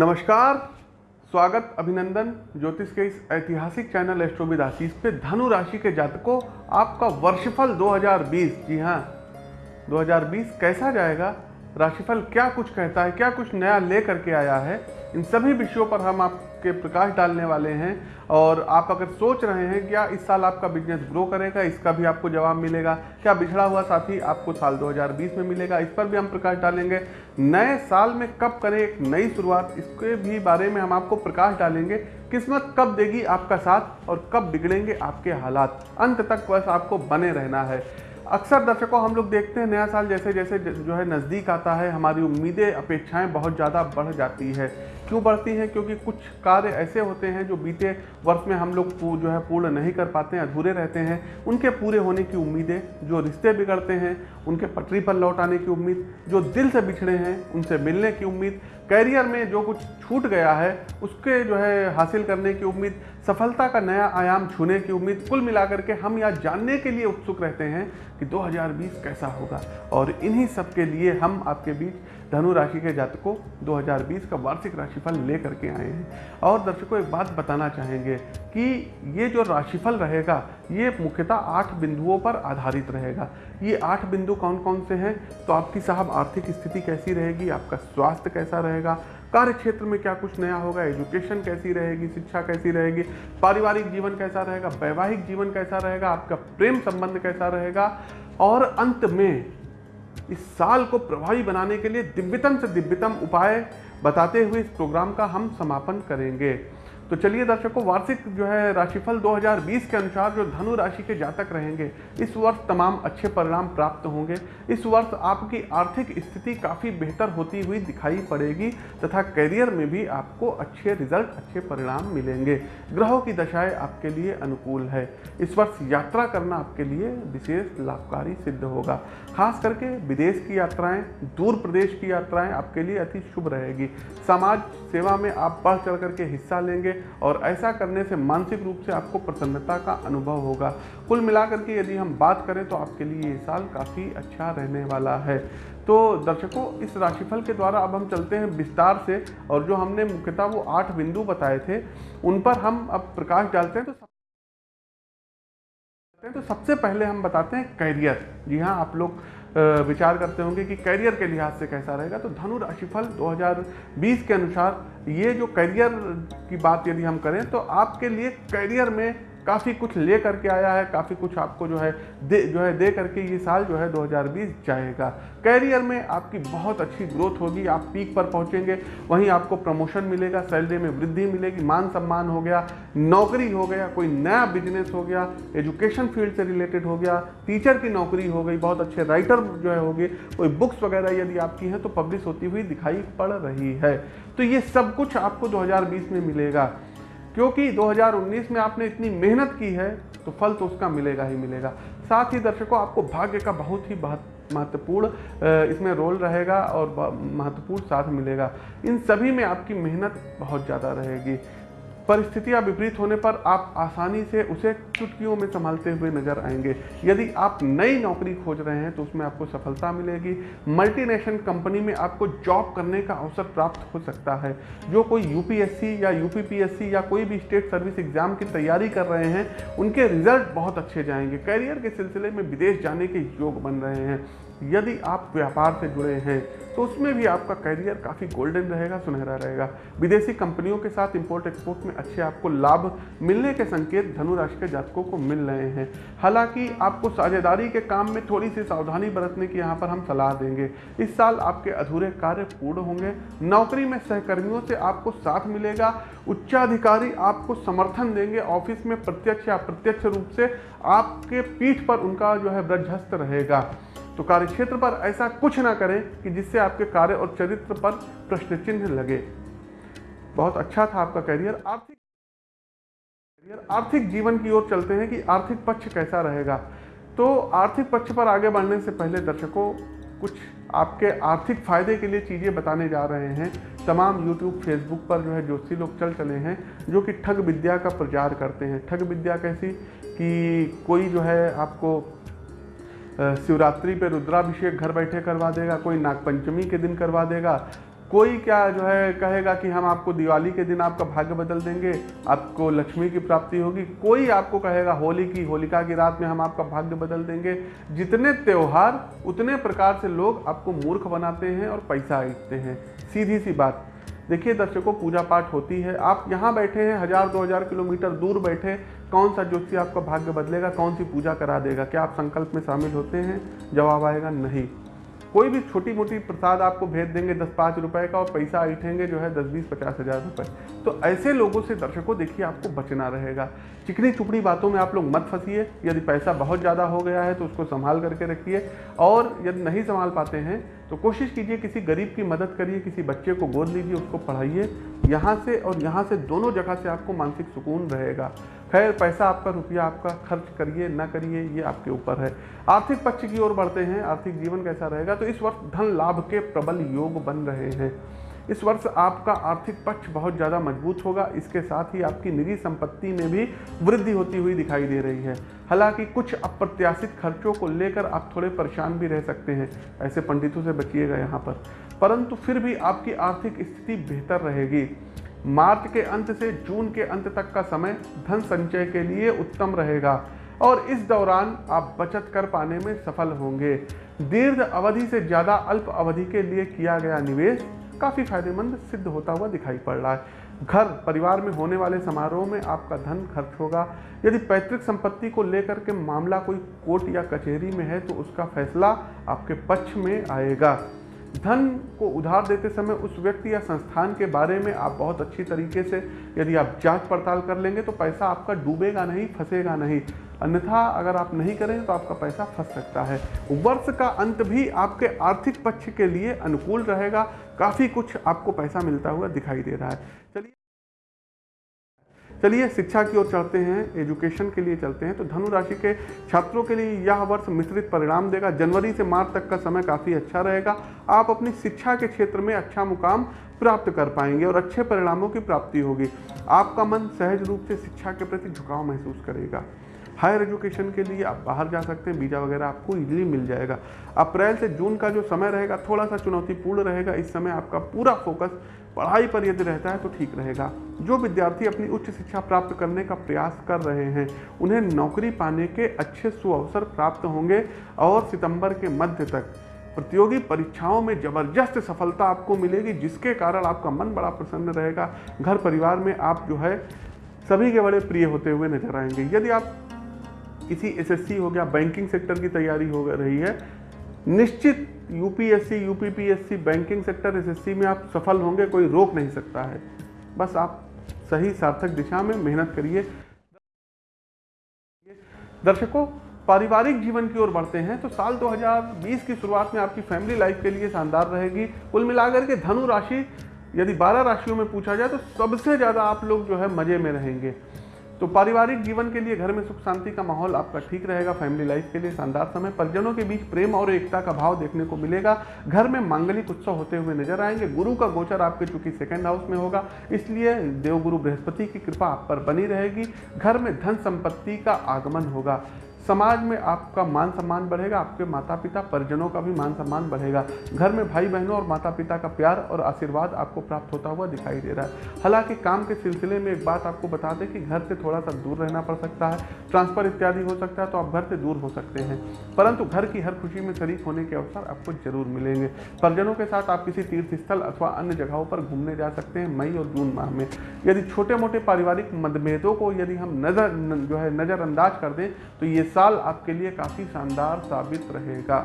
नमस्कार, स्वागत, अभिनंदन, ज्योतिष के इस ऐतिहासिक चैनल एस्ट्रोविद आशीष पे धनु राशि के जातकों, आपका वर्षफल 2020 जी हाँ 2020 कैसा जाएगा? राशिफल क्या कुछ कहता है, क्या कुछ नया ले करके आया है, इन सभी विषयों पर हम आपके प्रकाश डालने वाले हैं। और आप अगर सोच रहे हैं क्या इस साल आपका बिज़नेस ग्रो करेगा, इसका भी आपको जवाब मिलेगा। क्या बिछड़ा हुआ साथी आपको साल 2020 में मिलेगा, इस पर भी हम प्रकाश डालेंगे। नए साल में कब करें एक नई शुरुआत, इसके भी बारे में हम आपको प्रकाश डालेंगे। किस्मत कब देगी आपका साथ और कब बिगड़ेंगे आपके हालात। अंत तक बस आपको बने रहना है। अक्सर दर्शकों, हम लोग देखते हैं नया साल जैसे जैसे जो है नज़दीक आता है, हमारी उम्मीदें, अपेक्षाएँ बहुत ज़्यादा बढ़ जाती है। क्यों बढ़ती हैं? क्योंकि कुछ कार्य ऐसे होते हैं जो बीते वर्ष में हम लोग जो है पूर्ण नहीं कर पाते हैं, अधूरे रहते हैं। उनके पूरे होने की उम्मीदें, जो रिश्ते बिगड़ते हैं, उनके पटरी पर लौट आने की उम्मीद, जो दिल से बिछड़े हैं, उनसे मिलने की उम्मीद, कैरियर में जो कुछ छूट गया है, उसके जो है हासिल करने की उम्मीद, सफलता का नया आयाम छूने की उम्मीद, कुल मिलाकर के हम यह जानने के लिए उत्सुक रहते हैं कि 2020 कैसा होगा। और इन्हीं सब के लिए हम आपके बीच धनु राशि के जातकों 2020 का वार्षिक राशिफल लेकर के आए हैं। और दर्शकों, एक बात बताना चाहेंगे कि ये जो राशिफल रहेगा, ये मुख्यतः आठ बिंदुओं पर आधारित रहेगा। ये आठ बिंदु कौन कौन से हैं? तो आपकी साहब, आर्थिक स्थिति कैसी रहेगी? आपका स्वास्थ्य कैसा रहेगा? कार्य क्षेत्र में क्या कुछ नया होगा? एजुकेशन कैसी रहेगी? शिक्षा कैसी रहेगी? पारिवारिक जीवन कैसा रहेगा? वैवाहिक जीवन कैसा रहेगा? आपका प्रेम संबंध कैसा रहेगा? और अंत में इस साल को प्रभावी बनाने के लिए दिव्यतम से दिव्यतम उपाय बताते हुए इस प्रोग्राम का हम समापन करेंगे। तो चलिए दर्शकों, वार्षिक जो है राशिफल 2020 के अनुसार जो धनु राशि के जातक रहेंगे, इस वर्ष तमाम अच्छे परिणाम प्राप्त होंगे। इस वर्ष आपकी आर्थिक स्थिति काफ़ी बेहतर होती हुई दिखाई पड़ेगी तथा करियर में भी आपको अच्छे रिज़ल्ट, अच्छे परिणाम मिलेंगे। ग्रहों की दशाएँ आपके लिए अनुकूल है। इस वर्ष यात्रा करना आपके लिए विशेष लाभकारी सिद्ध होगा। खास करके विदेश की यात्राएँ, दूर प्रदेश की यात्राएँ आपके लिए अति शुभ रहेगी। समाज सेवा में आप बढ़ चढ़ करके हिस्सा लेंगे और ऐसा करने से मानसिक रूप से आपको प्रसन्नता का अनुभव होगा। कुल मिलाकर के यदि हम बात करें तो आपके लिए ये साल काफ़ी अच्छा रहने वाला है। तो दर्शकों, इस राशिफल के द्वारा अब हम चलते हैं विस्तार से और जो हमने मुख्यतः वो आठ बिंदु बताए थे, उन पर हम अब प्रकाश डालते हैं। तो तो सबसे पहले हम बताते हैं कैरियर। जी हाँ आप लोग विचार करते होंगे कि करियर के लिहाज से कैसा रहेगा तो धनु राशिफल 2020 के अनुसार ये जो करियर की बात यदि हम करें तो आपके लिए करियर में काफ़ी कुछ ले करके आया है, काफ़ी कुछ आपको जो है दे, जो है दे करके ये साल जो है 2020 जाएगा। कैरियर में आपकी बहुत अच्छी ग्रोथ होगी, आप पीक पर पहुँचेंगे, वहीं आपको प्रमोशन मिलेगा सैलरी में वृद्धि मिलेगी, मान सम्मान हो गया, नौकरी हो गया, कोई नया बिज़नेस हो गया एजुकेशन फ़ील्ड से रिलेटेड हो गया टीचर की नौकरी हो गई, बहुत अच्छे राइटर जो है हो गए कोई बुक्स वगैरह यदि आपकी हैं तो पब्लिश होती हुई दिखाई पड़ रही है। तो ये सब कुछ आपको 2020 में मिलेगा। क्योंकि 2019 में आपने इतनी मेहनत की है तो फल तो उसका मिलेगा ही मिलेगा। साथ ही दर्शकों, आपको भाग्य का बहुत ही महत्वपूर्ण इसमें रोल रहेगा और महत्वपूर्ण साथ मिलेगा। इन सभी में आपकी मेहनत बहुत ज़्यादा रहेगी। परिस्थितियाँ विपरीत होने पर आप आसानी से उसे चुटकियों में संभालते हुए नज़र आएँगे। यदि आप नई नौकरी खोज रहे हैं तो उसमें आपको सफलता मिलेगी। मल्टीनेशनल कंपनी में आपको जॉब करने का अवसर प्राप्त हो सकता है। जो कोई यूपीएससी या यूपीपीएससी या कोई भी स्टेट सर्विस एग्ज़ाम की तैयारी कर रहे हैं, उनके रिज़ल्ट बहुत अच्छे जाएँगे। करियर के सिलसिले में विदेश जाने के योग बन रहे हैं। यदि आप व्यापार से जुड़े हैं तो उसमें भी आपका करियर काफ़ी गोल्डन रहेगा, सुनहरा रहेगा। विदेशी कंपनियों के साथ इंपोर्ट एक्सपोर्ट में अच्छे आपको लाभ मिलने के संकेत धनु राशि के जातकों को मिल रहे हैं। हालाँकि आपको साझेदारी के काम में थोड़ी सी सावधानी बरतने की यहाँ पर हम सलाह देंगे। इस साल आपके अधूरे कार्य पूर्ण होंगे। नौकरी में सहकर्मियों से आपको साथ मिलेगा। उच्चाधिकारी आपको समर्थन देंगे। ऑफ़िस में प्रत्यक्ष या प्रत्यक्ष रूप से आपके पीठ पर उनका जो है ब्रजहस्त रहेगा। तो कार्य क्षेत्र पर ऐसा कुछ ना करें कि जिससे आपके कार्य और चरित्र पर प्रश्न चिन्ह लगे। बहुत अच्छा था आपका करियर आर्थिक करियर आर्थिक जीवन की ओर चलते हैं कि आर्थिक पक्ष कैसा रहेगा। तो आर्थिक पक्ष पर आगे बढ़ने से पहले दर्शकों, कुछ आपके आर्थिक फ़ायदे के लिए चीज़ें बताने जा रहे हैं। तमाम यूट्यूब फेसबुक पर जो है ज्योतिषी लोग चल चले हैं, जो कि ठग विद्या का प्रचार करते हैं। ठग विद्या कैसी कि कोई जो है आपको शिवरात्रि पे रुद्राभिषेक घर बैठे करवा देगा, कोई नागपंचमी के दिन करवा देगा कोई क्या जो है कहेगा कि हम आपको दिवाली के दिन आपका भाग्य बदल देंगे, आपको लक्ष्मी की प्राप्ति होगी। कोई आपको कहेगा होली की, होलिका की रात में हम आपका भाग्य बदल देंगे। जितने त्यौहार, उतने प्रकार से लोग आपको मूर्ख बनाते हैं और पैसा ईटते हैं। सीधी सी बात। देखिए दर्शकों, पूजा पाठ होती है। आप यहाँ बैठे हैं, हज़ार, दो हज़ार किलोमीटर दूर बैठे, कौन सा ज्योतिषी आपका भाग्य बदलेगा, कौन सी पूजा करा देगा? क्या आप संकल्प में शामिल होते हैं? जवाब आएगा नहीं। कोई भी छोटी मोटी प्रसाद आपको भेज देंगे दस पाँच रुपए का और पैसा ऐठेंगे जो है दस बीस पचास हज़ार रुपये तो ऐसे लोगों से दर्शकों देखिए आपको बचना रहेगा। चिकनी चुपड़ी बातों में आप लोग मत फंसिए। यदि पैसा बहुत ज़्यादा हो गया है तो उसको संभाल करके रखिए। और यदि नहीं संभाल पाते हैं तो कोशिश कीजिए किसी गरीब की मदद करिए, किसी बच्चे को गोद लीजिए, उसको पढ़ाइए। यहाँ से और यहाँ से दोनों जगह से आपको मानसिक सुकून रहेगा। खैर, पैसा आपका, रुपया आपका, खर्च करिए, ना करिए, ये आपके ऊपर है। आर्थिक पक्ष की ओर बढ़ते हैं, आर्थिक जीवन कैसा रहेगा? तो इस वर्ष धन लाभ के प्रबल योग बन रहे हैं। इस वर्ष आपका आर्थिक पक्ष बहुत ज़्यादा मज़बूत होगा। इसके साथ ही आपकी निजी संपत्ति में भी वृद्धि होती हुई दिखाई दे रही है। हालाँकि कुछ अप्रत्याशित खर्चों को लेकर आप थोड़े परेशान भी रह सकते हैं। ऐसे पंडितों से बचिएगा यहाँ पर। परंतु फिर भी आपकी आर्थिक स्थिति बेहतर रहेगी। मार्च के अंत से जून के अंत तक का समय धन संचय के लिए उत्तम रहेगा और इस दौरान आप बचत कर पाने में सफल होंगे। दीर्घ अवधि से ज़्यादा अल्प अवधि के लिए किया गया निवेश काफ़ी फ़ायदेमंद सिद्ध होता हुआ दिखाई पड़ रहा है। घर परिवार में होने वाले समारोह में आपका धन खर्च होगा। यदि पैतृक संपत्ति को लेकर के मामला कोई कोर्ट या कचहरी में है तो उसका फैसला आपके पक्ष में आएगा। धन को उधार देते समय उस व्यक्ति या संस्थान के बारे में आप बहुत अच्छी तरीके से यदि आप जाँच पड़ताल कर लेंगे तो पैसा आपका डूबेगा नहीं, फंसेगा नहीं। अन्यथा अगर आप नहीं करेंगे तो आपका पैसा फंस सकता है। वर्ष का अंत भी आपके आर्थिक पक्ष के लिए अनुकूल रहेगा। काफ़ी कुछ आपको पैसा मिलता हुआ दिखाई दे रहा है। चलिए चलिए, शिक्षा की ओर चलते हैं एजुकेशन के लिए चलते हैं। तो धनु राशि के छात्रों के लिए यह वर्ष मिश्रित परिणाम देगा। जनवरी से मार्च तक का समय काफ़ी अच्छा रहेगा। आप अपनी शिक्षा के क्षेत्र में अच्छा मुकाम प्राप्त कर पाएँगे और अच्छे परिणामों की प्राप्ति होगी। आपका मन सहज रूप से शिक्षा के प्रति झुकाव महसूस करेगा। हायर एजुकेशन के लिए आप बाहर जा सकते हैं, वीज़ा वगैरह आपको इजीली मिल जाएगा। अप्रैल से जून का जो समय रहेगा थोड़ा सा चुनौतीपूर्ण रहेगा। इस समय आपका पूरा फोकस पढ़ाई पर यदि रहता है तो ठीक रहेगा। जो विद्यार्थी अपनी उच्च शिक्षा प्राप्त करने का प्रयास कर रहे हैं, उन्हें नौकरी पाने के अच्छे सुअवसर प्राप्त होंगे और सितंबर के मध्य तक। प्रतियोगी परीक्षाओं में ज़बरदस्त सफलता आपको मिलेगी, जिसके कारण आपका मन बड़ा प्रसन्न रहेगा। घर परिवार में आप जो है, सभी के बड़े प्रिय होते हुए नज़र आएँगे। यदि आप किसी एसएससी हो गया बैंकिंग सेक्टर की तैयारी हो रही है। निश्चित UPSC UPPSC banking sector SSC में आप सफल होंगे, कोई रोक नहीं सकता है। बस आप सही सार्थक दिशा में मेहनत करिए। दर्शकों, पारिवारिक जीवन की ओर बढ़ते हैं तो साल 2020 की शुरुआत में आपकी फैमिली लाइफ के लिए शानदार रहेगी। कुल मिलाकर के धनु राशि, यदि 12 राशियों में पूछा जाए तो सबसे ज़्यादा आप लोग जो है मज़े में रहेंगे। तो पारिवारिक जीवन के लिए घर में सुख शांति का माहौल आपका ठीक रहेगा फैमिली लाइफ के लिए शानदार समय। परिजनों के बीच प्रेम और एकता का भाव देखने को मिलेगा। घर में मांगलिक उत्सव होते हुए नज़र आएँगे। गुरु का गोचर आपके चूँकि सेकेंड हाउस में होगा, इसलिए देवगुरु बृहस्पति की कृपा आप पर बनी रहेगी। घर में धन संपत्ति का आगमन होगा। समाज में आपका मान सम्मान बढ़ेगा, आपके माता पिता परिजनों का भी मान सम्मान बढ़ेगा। घर में भाई बहनों और माता पिता का प्यार और आशीर्वाद आपको प्राप्त होता हुआ दिखाई दे रहा है। हालाँकि काम के सिलसिले में एक बात आपको बता दें कि घर से थोड़ा सा दूर रहना पड़ सकता है, ट्रांसफ़र इत्यादि हो सकता है तो आप घर से दूर हो सकते हैं। परंतु घर की हर खुशी में शरीक होने के अवसर आपको ज़रूर मिलेंगे। परिजनों के साथ आप किसी तीर्थ स्थल अथवा अन्य जगहों पर घूमने जा सकते हैं मई और जून माह में। यदि छोटे मोटे पारिवारिक मतभेदों को यदि हम नज़र जो है नज़रअंदाज कर दें तो ये साल आपके लिए काफ़ी शानदार साबित रहेगा।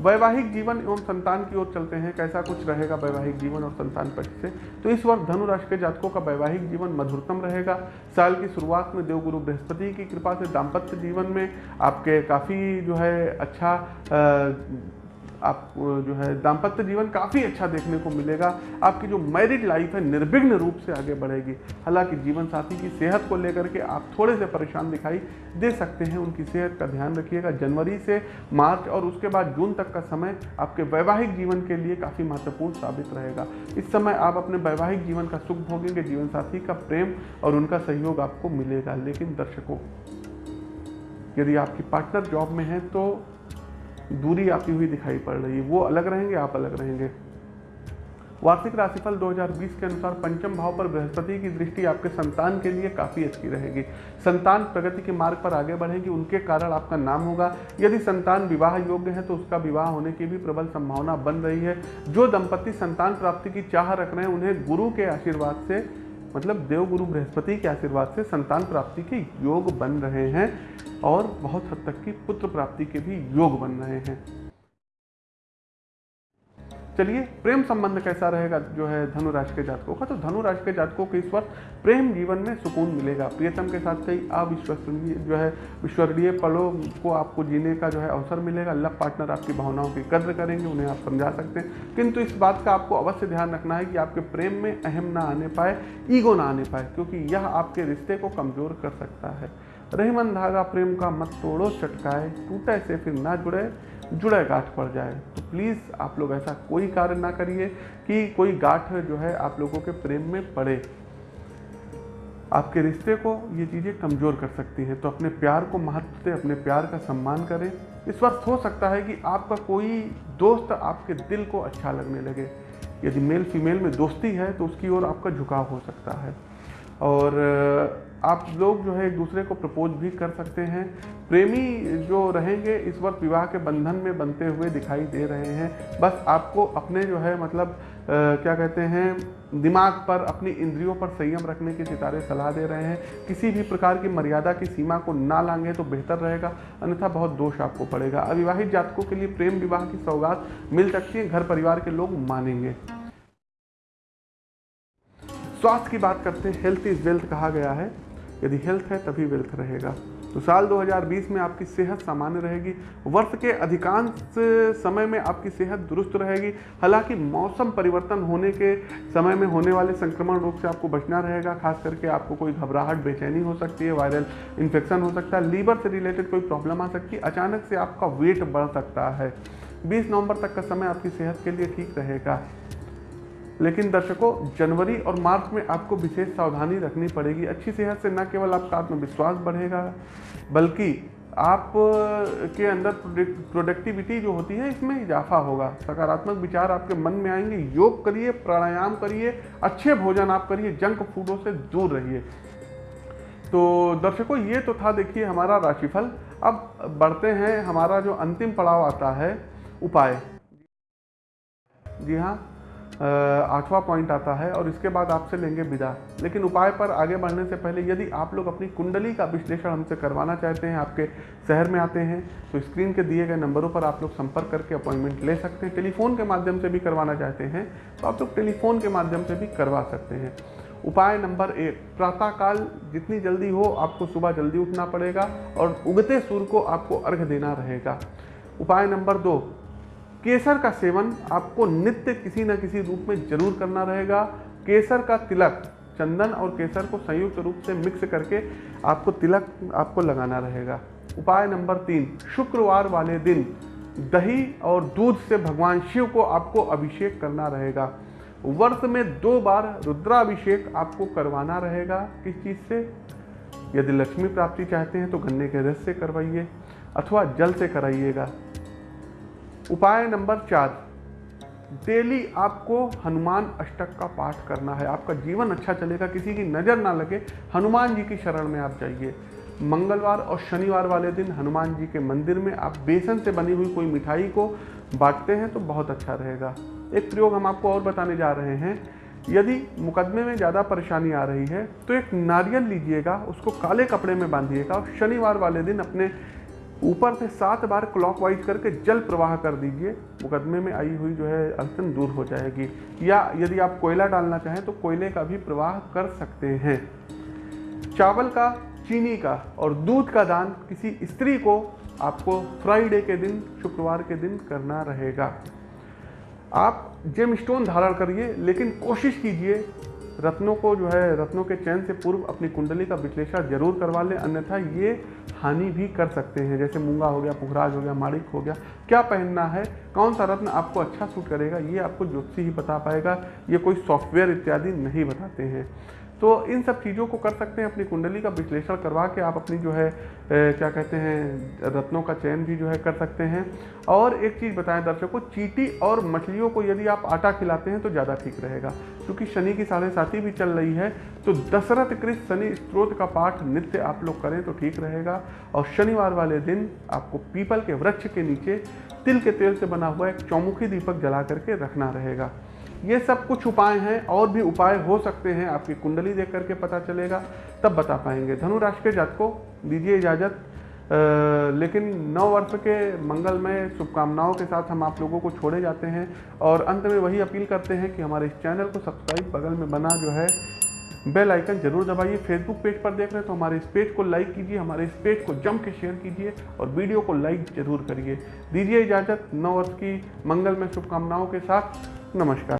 वैवाहिक जीवन एवं संतान की ओर चलते हैं। कैसा कुछ रहेगा वैवाहिक जीवन और संतान पक्ष से? तो इस वर्ष धनु राशि के जातकों का वैवाहिक जीवन मधुरतम रहेगा। साल की शुरुआत में देवगुरु बृहस्पति की कृपा से दाम्पत्य जीवन में आपके काफ़ी जो है अच्छा आ, आप जो है दाम्पत्य जीवन काफ़ी अच्छा देखने को मिलेगा। आपकी जो मैरिड लाइफ है, निर्विघ्न रूप से आगे बढ़ेगी। हालाँकि जीवन साथी की सेहत को लेकर के आप थोड़े से परेशान दिखाई दे सकते हैं। उनकी सेहत का ध्यान रखिएगा। जनवरी से मार्च और उसके बाद जून तक का समय आपके वैवाहिक जीवन के लिए काफ़ी महत्वपूर्ण साबित रहेगा। इस समय आप अपने वैवाहिक जीवन का सुख भोगेंगे। जीवन साथी का प्रेम और उनका सहयोग आपको मिलेगा। लेकिन दर्शकों, यदि आपकी पार्टनर जॉब में है तो दूरी आती हुई दिखाई पड़ रही है। वो अलग रहेंगे, आप अलग रहेंगे। वार्षिक राशिफल 2020 के अनुसार पंचम भाव पर बृहस्पति की दृष्टि आपके संतान के लिए काफ़ी अच्छी रहेगी। संतान प्रगति के मार्ग पर आगे बढ़ेगी, उनके कारण आपका नाम होगा। यदि संतान विवाह योग्य है तो उसका विवाह होने की भी प्रबल संभावना बन रही है। जो दंपति संतान प्राप्ति की चाह रख रहे हैं, उन्हें गुरु के आशीर्वाद से मतलब देवगुरु बृहस्पति के आशीर्वाद से संतान प्राप्ति के योग बन रहे हैं। और बहुत हद तक की पुत्र प्राप्ति के भी योग बन रहे हैं। चलिए, प्रेम संबंध कैसा रहेगा जो है धनु राशि के जातकों का? तो धनु राशि के जातकों को इस वर्ष प्रेम जीवन में सुकून मिलेगा। प्रियतम के साथ कई अविश्वसनीय जो है विश्वरणीय पलों को आपको जीने का जो है अवसर मिलेगा। लव पार्टनर आपकी भावनाओं की कद्र करेंगे, उन्हें आप समझा सकते हैं। किंतु इस बात का आपको अवश्य ध्यान रखना है कि आपके प्रेम में अहम ना आने पाए, ईगो ना आने पाए, क्योंकि यह आपके रिश्ते को कमज़ोर कर सकता है। रहीमन धागा प्रेम का मत तोड़ो, चटकाए, टूटे से फिर ना जुड़े जुड़े गांठ पड़ जाए। तो प्लीज़ आप लोग ऐसा कोई कार्य ना करिए कि कोई गांठ जो है आप लोगों के प्रेम में पड़े। आपके रिश्ते को ये चीज़ें कमज़ोर कर सकती हैं। तो अपने प्यार को महत्व दें, अपने प्यार का सम्मान करें। इस वक्त हो सकता है कि आपका कोई दोस्त आपके दिल को अच्छा लगने लगे। यदि मेल फीमेल में दोस्ती है तो उसकी ओर आपका झुकाव हो सकता है। और आप लोग जो है एक दूसरे को प्रपोज भी कर सकते हैं। प्रेमी जो रहेंगे इस वक्त विवाह के बंधन में बनते हुए दिखाई दे रहे हैं। बस आपको अपने जो है मतलब आ, क्या कहते हैं दिमाग पर अपनी इंद्रियों पर संयम रखने की सितारे सलाह दे रहे हैं। किसी भी प्रकार की मर्यादा की सीमा को ना लांगे तो बेहतर रहेगा अन्यथा बहुत दोष आपको पड़ेगा। अविवाहित जातकों के लिए प्रेम विवाह की सौगात मिल सकती है घर परिवार के लोग मानेंगे। स्वास्थ्य की बात करते हैं हेल्थ इज़ वेल्थ कहा गया है। यदि हेल्थ है, तभी वेल्थ रहेगा। तो साल 2020 में आपकी सेहत सामान्य रहेगी। वर्ष के अधिकांश समय में आपकी सेहत दुरुस्त रहेगी। हालाँकि मौसम परिवर्तन होने के समय में होने वाले संक्रमण रोग से आपको बचना रहेगा। खास करके आपको कोई घबराहट, बेचैनी हो सकती है वायरल इन्फेक्शन हो सकता है लीवर से रिलेटेड कोई प्रॉब्लम आ सकती है, अचानक से आपका वेट बढ़ सकता है। बीस नवंबर तक का समय आपकी सेहत के लिए ठीक रहेगा। लेकिन दर्शकों, जनवरी और मार्च में आपको विशेष सावधानी रखनी पड़ेगी। अच्छी सेहत से न केवल आपका आत्मविश्वास बढ़ेगा, बल्कि आप के अंदर प्रोडक्टिविटी जो होती है, इसमें इजाफा होगा। सकारात्मक विचार आपके मन में आएँगे, योग करिए, प्राणायाम करिए, अच्छे भोजन आप करिए, जंक फूडों से दूर रहिए। तो दर्शकों, ये तो था देखिए हमारा राशिफल। अब बढ़ते हैं, हमारा जो अंतिम पड़ाव आता है, उपाय। जी हाँ। आठवां पॉइंट आता है और इसके बाद आपसे लेंगे विदा। लेकिन उपाय पर आगे बढ़ने से पहले यदि आप लोग अपनी कुंडली का विश्लेषण हमसे करवाना चाहते हैं, आपके शहर में आते हैं तो स्क्रीन के दिए गए नंबरों पर आप लोग संपर्क करके अपॉइंटमेंट ले सकते हैं। टेलीफोन के माध्यम से भी करवाना चाहते हैं तो आप लोग टेलीफोन के माध्यम से भी करवा सकते हैं। उपाय नंबर एक, प्रातःकाल जितनी जल्दी हो आपको सुबह जल्दी उठना पड़ेगा और उगते सूर्य को आपको अर्घ देना रहेगा। उपाय नंबर दो केसर का सेवन आपको नित्य किसी न किसी रूप में ज़रूर करना रहेगा। केसर का तिलक, चंदन और केसर को संयुक्त रूप से मिक्स करके आपको तिलक आपको लगाना रहेगा। उपाय नंबर तीन, शुक्रवार वाले दिन दही और दूध से भगवान शिव को आपको अभिषेक करना रहेगा। वर्ष में दो बार रुद्राभिषेक आपको करवाना रहेगा। किस चीज़ से? यदि लक्ष्मी प्राप्ति चाहते हैं तो गन्ने के रस से करवाइए अथवा जल से कराइएगा। उपाय नंबर चार, डेली आपको हनुमान अष्टक का पाठ करना है। आपका जीवन अच्छा चलेगा, किसी की नज़र ना लगे, हनुमान जी की शरण में आप जाइए। मंगलवार और शनिवार वाले दिन हनुमान जी के मंदिर में आप बेसन से बनी हुई कोई मिठाई को बांटते हैं तो बहुत अच्छा रहेगा। एक प्रयोग हम आपको और बताने जा रहे हैं। यदि मुकदमे में ज़्यादा परेशानी आ रही है तो एक नारियल लीजिएगा, उसको काले कपड़े में बांधिएगा और शनिवार वाले दिन अपने ऊपर से सात बार क्लॉकवाइज करके जल प्रवाह कर दीजिए। मुकदमे में आई हुई जो है अड़चन दूर हो जाएगी। या यदि आप कोयला डालना चाहें तो कोयले का भी प्रवाह कर सकते हैं। चावल का, चीनी का और दूध का दान किसी स्त्री को आपको फ्राइडे के दिन, शुक्रवार के दिन करना रहेगा। आप जेम स्टोन धारण करिए, लेकिन कोशिश कीजिए रत्नों को जो है, रत्नों के चयन से पूर्व अपनी कुंडली का विश्लेषण ज़रूर करवा लें, अन्यथा ये हानि भी कर सकते हैं। जैसे मूँगा हो गया, पुखराज हो गया माड़िक हो गया, क्या पहनना है, कौन सा रत्न आपको अच्छा सूट करेगा, ये आपको ज्योतिषी ही बता पाएगा, ये कोई सॉफ्टवेयर इत्यादि नहीं बताते हैं। तो इन सब चीज़ों को कर सकते हैं अपनी कुंडली का विश्लेषण करवा के आप अपनी जो है ए, क्या कहते हैं रत्नों का चयन भी जो है कर सकते हैं। और एक चीज़ बताएँ दर्शकों चीटी और मछलियों को यदि आप आटा खिलाते हैं तो ज़्यादा ठीक रहेगा क्योंकि शनि की साढ़े साथी भी चल रही है तो दशरथ कृत शनि स्त्रोत का पाठ नित्य आप लोग करें तो ठीक रहेगा। और शनिवार वाले दिन आपको पीपल के वृक्ष के नीचे तिल के तेल से बना हुआ एक चौमुखी दीपक जला करके रखना रहेगा। ये सब कुछ उपाय हैं, और भी उपाय हो सकते हैं, आपकी कुंडली देख करके पता चलेगा, तब बता पाएँगे। धनु राशि के जातकों दीजिए इजाज़त। लेकिन नौ वर्ष के मंगलमय शुभकामनाओं के साथ हम आप लोगों को छोड़े जाते हैं, और अंत में वही अपील करते हैं कि हमारे इस चैनल को सब्सक्राइब बगल में बना जो है, बेल आइकन ज़रूर दबाइए। फेसबुक पेज पर देख रहे हैं तो हमारे इस पेज को लाइक कीजिए, हमारे इस पेज को जम के शेयर कीजिए, और वीडियो को लाइक ज़रूर करिए। दीजिए इजाज़त नौ वर्ष की मंगल में शुभकामनाओं के साथ। नमस्कार